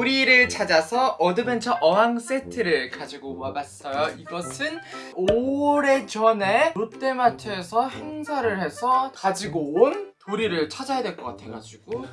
도리를 찾아서 adventure 어항 세트를 가지고 와봤어요. 이것은 오래전에 롯데마트에서 행사를 해서 가지고 온 도리를 찾아야 될 것 같아가지고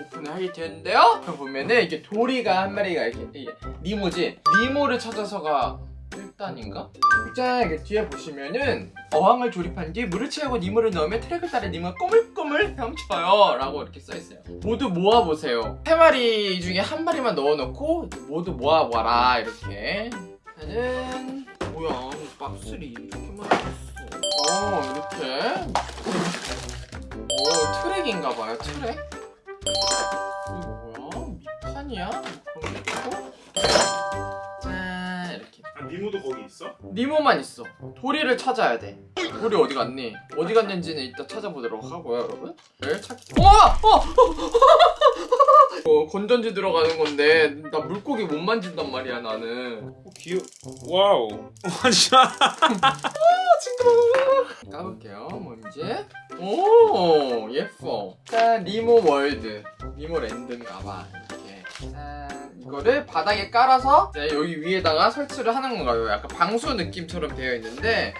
오픈을 하게 되었는데요. 여기 보면은 이게 도리가 한 마리가 이렇게 이게 니모지 니모를 찾아서가 1단인가? 짠! 이렇게 뒤에 보시면은 어항을 조립한 뒤 물을 채우고 니모를 넣으면 트랙을 따라 니모가 꼬물꼬물 헤엄쳐요 라고 이렇게 써있어요 모두 모아보세요 세 마리 중에 한 마리만 넣어놓고 모두 모아봐라 이렇게 짜잔 뭐야 박스리 이렇게 많이 있어 어 이렇게 오 트랙인가봐요 트랙 이거 뭐야? 밑판이야? 니모도 거기 있어? 니모만 있어 도리를 찾아야 돼 도리 어디 갔니? 어디 갔는지는 이따 찾아보도록 하고요 여러분 네, 찾기 어! 어! 어! 건전지 들어가는 건데 나 물고기 못 만진단 말이야 나는 어, 귀여. wow. 와 진짜. 까볼게요 뭔지 오 예뻐 짠 니모 world 니모 land인가봐 이렇게 짠 이거를 바닥에 깔아서 여기 위에다가 설치를 하는 건가요? 약간 방수 느낌처럼 되어 있는데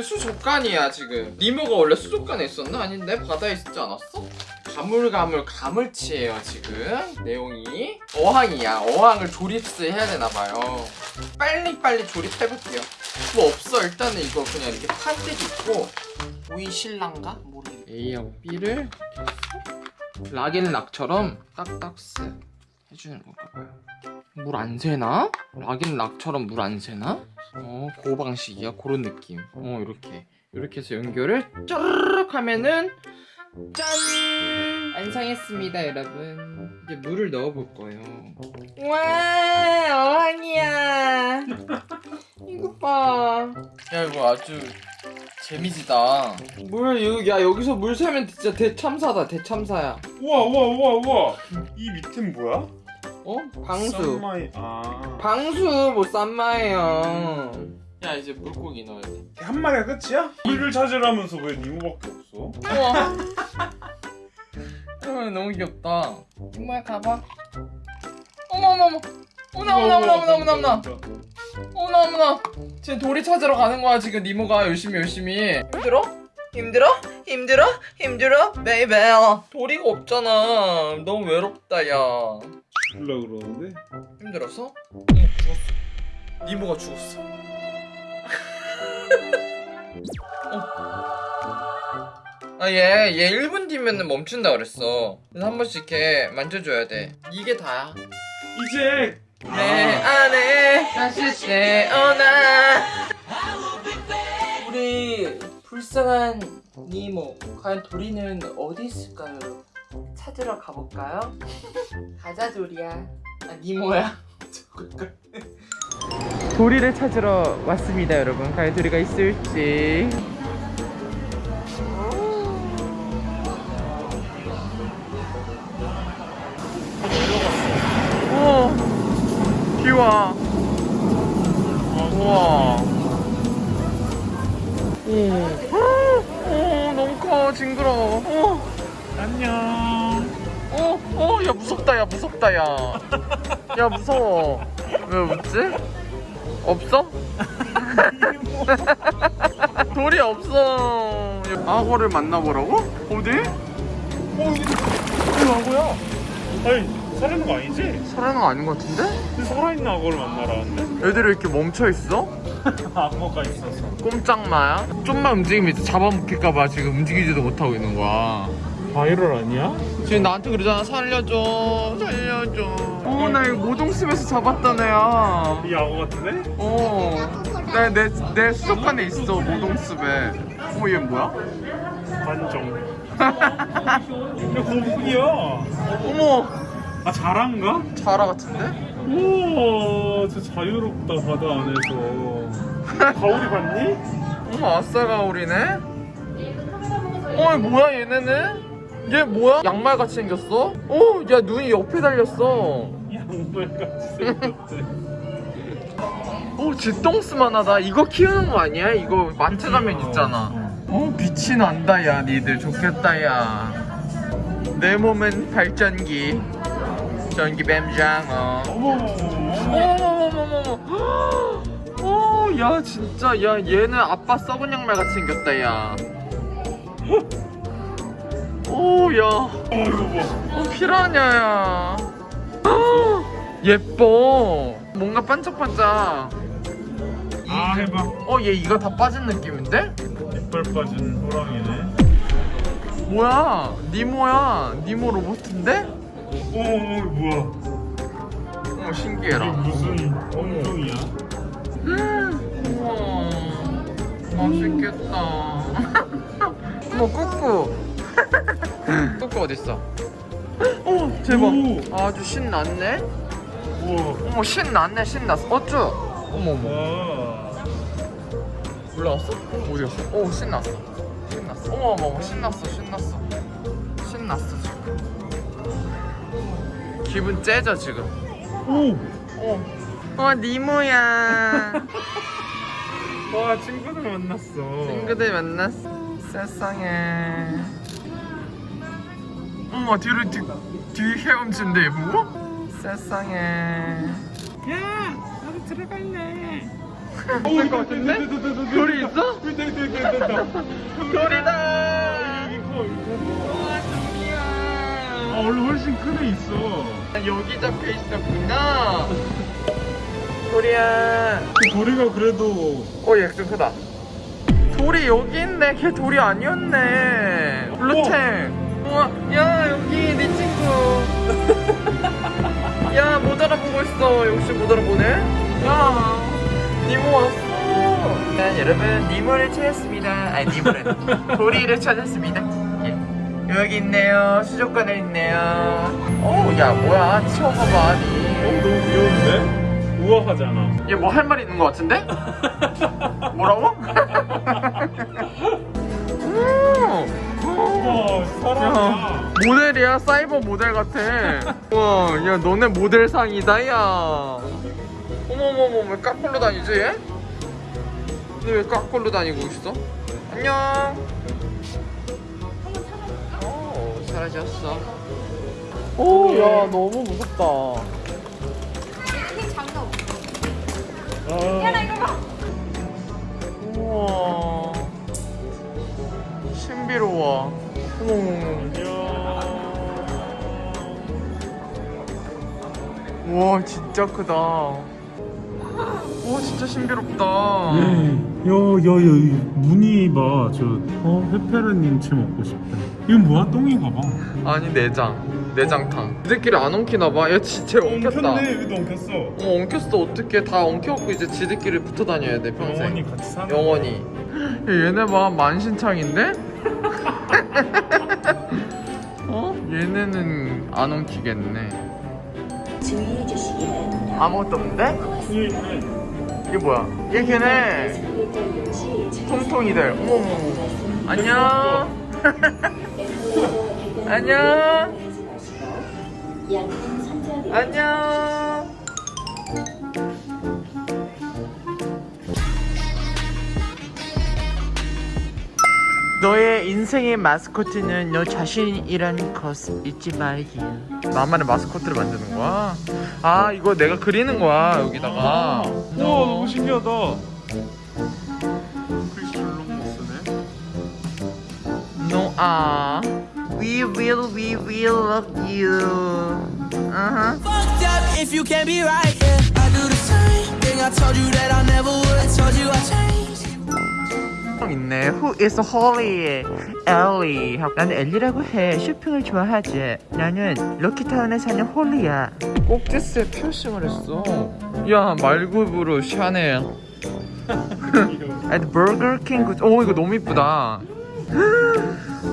수족관이야 지금. 니모가 원래 수족관에 있었나? 아닌데? 바다에 있지 않았어? 가물가물 가물치예요 지금. 내용이. 어항이야. 어항을 조립스 해야 되나봐요. 빨리빨리 조립해볼게요. 뭐 없어. 일단은 이거 그냥 이렇게 판때기 있고. 오이 신랑가? 모르겠네. A하고 B를 락앤락처럼 딱딱스 해주는 건가봐요 물 안 새나? 락앤락처럼 물 안 새나? 어, 그 방식이야 그런 느낌 어 이렇게 이렇게 해서 연결을 짜르륵 하면은 짠! 완성했습니다 여러분 이제 물을 넣어볼 거예요 와 어항이야 이거 봐. 야 이거 아주 재미지다. 물 여기 야 여기서 물 새면 진짜 대참사다 대참사야. 우와 우와 우와 우와. 이 밑엔 뭐야? 어? 방수. 썬마이. 아. 방수 뭐 싼마예요. 야 이제 물고기 넣어야 돼. 한 마리가 끝이야? 도리를 찾으라면서 왜 니모밖에 없어? 우와. 어, 너무 귀엽다. 니모야 가봐. 어머 어머 어머. 어머나 어머나 어머나 어머나 어머나. 어머나 어머나 지금 도리 찾으러 가는 거야 지금 니모가 열심히 열심히 힘들어? 힘들어? 힘들어? 힘들어? baby 도리가 없잖아 너무 외롭다 야 죽을라 그러는데. 힘들었어? 응 죽었어 니모가 죽었어 어. 아얘얘 1분 뒤면 멈춘다 그랬어 그래서 한 번씩 이렇게 만져줘야 돼 이게 다야 이제 내 안에 다시 태어나. 우리 불쌍한 니모 과연 도리는 어디 있을까요? 찾으러 가볼까요? 가자 도리야. 아 니모야? 도리를 찾으러 왔습니다 여러분. 과연 도리가 있을지. 우와 비와 우와 오, 오 너무 커 징그러워 오, 안녕. 오, 오, 야 무섭다 야 무섭다 야. 야 무서워. 왜 웃지? 없어? 돌이 없어. 악어를 만나보라고? 어디? 어 이게 악어야. 아니 살아있는 거 아니지? 살아있는 거 아닌 것 같은데? 살아있는 악어를 만나라는데? 애들이 이렇게 멈춰 있어? 악어가 있어서. 꼼짝마야? 좀만 움직이면 잡아먹힐까봐 지금 움직이지도 못하고 있는 거야. 바이럴 아니야? 지금 나한테 그러잖아 살려줘 살려줘 어 나 이거 모동숲에서 잡았던 애야 이 악어 같은데? 어내내 내 수족관에 있어 모동숲에 어얘 뭐야? 반정. 야 거북이야. 어머 아 자란가? 자라 같은데? 우와 진짜 자유롭다 바다 안에서 가오리 봤니? 어머 아싸 가오리네 어이 뭐야 얘네는? 얘 뭐야? 양말같이 생겼어? 어 야 눈이 옆에 달렸어 양말같이 생겼대 오 쥐똥스만 하다 이거 키우는 거 아니야? 이거 마트 가면 있잖아 어 빛이 난다 야 니들 좋겠다 야내 몸은 발전기 전기 뱀장어 어머머머머머 어야 진짜 야 얘는 아빠 썩은 양말 같이 생겼다 야 오야 어 이거 봐. 어, 피라냐야. 헉, 예뻐. 뭔가 반짝반짝. 아 해봐. 어, 얘 이가 다 빠진 느낌인데? 이빨 빠진 호랑이네. 뭐야? 니모야. 니모 로봇인데? 오, 오 뭐야? 어, 이게 신기해라. 무슨 원종이야? 우와. 맛있겠다. 어머, 꾸꾸. 꾸꾸 어딨어? 어, 대박. 오. 아주 신났네? 우와. 어머, 신났네, 신났어. 어쭈? 어머, 어머. 와. 올라왔어? 어디 갔어? 오 신났어 신났어 어머 어머 어머 신났어 신났어 신났어 기분 째져 지금 오. 어, 어 니모야 와 친구들 만났어. 친구들 만났어 세상에 어머 뒤로 뒤, 뒤 헤엄친데 뭐? 세상에 야, 나도 들어갈래. 없을 것 같은데? 돌이 있어? 돌이다 아 원래 훨씬 큰 애 있어. 여기 잡혀 있었구나. 도리야. 그 도리가 그래도 어, 얘좀 크다. 돌이 여기 있네. 걔 돌이 아니었네. 블루탱. 우와, 야 여기 네 친구. 야 못 알아보고 있어. 역시 못 알아보네. 야, 니모 왔어. 네, 여러분 니모를 찾았습니다. 아니 니모는 도리를 찾았습니다. 예. 여기 있네요. 수족관에 있네요. 어, 야 뭐야? 치워봐봐. 어, 니. 너무 귀여운데? 우아하잖아. 얘 뭐 할 말 있는 것 같은데? 뭐라고? 음. 우와. 야, 모델이야 사이버 모델 같아. 와, 야 너네 모델상이다 야. 어머머머 왜 깍걸로 다니지 얘? 근데 왜 깍걸로 다니고 있어? 안녕. 사라졌어. 오, 야 너무 무섭다. 이 장난 없어. 아, 야, 나 이거 봐. 우와 신비로워 안녕. 우와 진짜 크다 우와 진짜 신비롭다 야야야 무늬 봐. 저 어, 페페로님치 먹고 싶다. 이건 뭐야? 똥인가 봐. 아니 내장. 내장탕. 지들끼리 안 엉키나봐? 야 진짜 엉켰다. 엉켰네. 여기도 엉켰어. 어 엉켰어. 어떡해. 다 엉켜갖고 이제 지들끼리 붙어 다녀야 돼 평생. 영원히 같이 사는 영원히. 야, 얘네 봐 만신창인데? 어? 얘네는 안 엉키겠네. 아무것도 없는데? 이게 뭐야? 얘 걔네 통통이들. 어머머 안녕 안녕 안녕 너의 인생의 마스코트는 너 자신이라는 것을 잊지 말기 나만의 마스코트를 만드는 거야? 아 이거 내가 그리는 거야 여기다가 우와 너무 신기하다. 아 We will, we will love you uh-huh. fucked up if you can't be right. Yeah, I do the same thing. I told you that I never would. I told you I changed. 있네 Who is Holly? 엘리 나는 엘리라고 해 쇼핑을 좋아하지 나는 럭키타운에 사는 홀리야 꼭지스에 피어싱을 했어 야 말굽으로 샤넬 at Burger King 오 이거 너무 이쁘다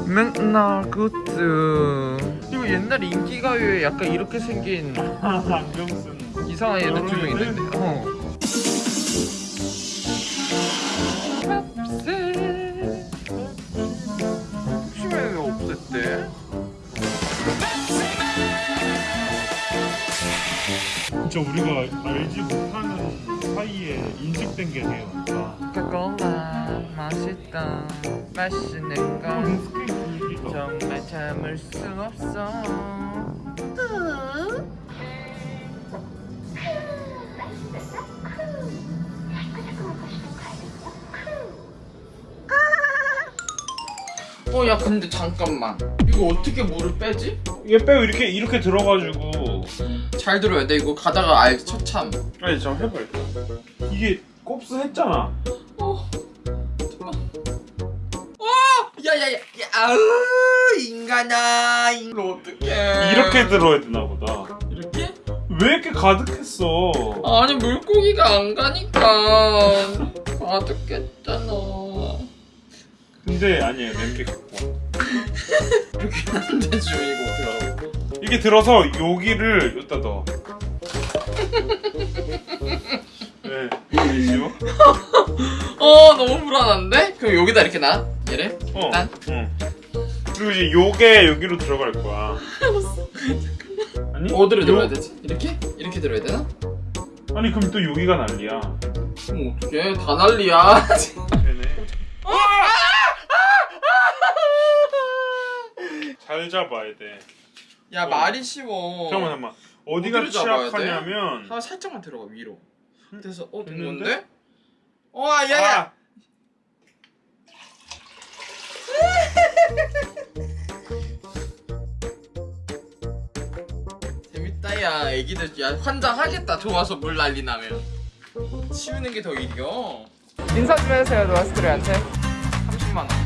맥날 굿즈 이거 옛날 인기가요에 약간 이렇게 생긴 안경 쓴. 이상한 애들 두명 있는데 어. 혹시 왜 없앴대? 진짜 우리가 알지 못하는 사이에 인식된 게 되게 많다. 코카콜라 맛있다. 맛있는 건 정말 참을 수 없어. 어 야 근데 잠깐만. 이거 어떻게 물을 빼지? 얘 빼고 이렇게 이렇게 들어가지고. 잘 들어야 돼. 이거 가다가 알지 처참. 아니 잠깐 해봐 일단 이게 kop스 했잖아 어. 야야야 야, 아우 인간아 이거 어떡해. 이렇게 들어야 되나 보다. 이렇게? 왜 이렇게 가득했어? 아니 물고기가 안 가니까. 가득했잖아. 근데 아니에요. 냄비 갖고 와. 이렇게 안 되죠 이거 어떡하라고? 이게 들어서 여기를 여기다 넣어. 네 쉬워? 어 너무 불안한데? 그럼 여기다 이렇게 놔 얘를 어, 일단 응. 그리고 이제 요게 여기로 들어갈 거야. 아니? 어디로 요- 들어야 되지? 이렇게? 이렇게 들어야 되나? 아니 그럼 또 여기가 난리야. 그럼 어떡해 다 난리야 되네. 잘 잡아야 돼. 야 말이 쉬워 잠깐만 잠깐만. 어디가? 취약하냐면 한 살짝만 들어가 위로 그래서 어 됐는데? 됐는데? 어 야야 아, 재밌다 야. 애기들 야 환장하겠다. 좋아서 물 난리 나면. 치우는 게더 일이여 인사 좀 해주세요 노아스트리한테. 30만원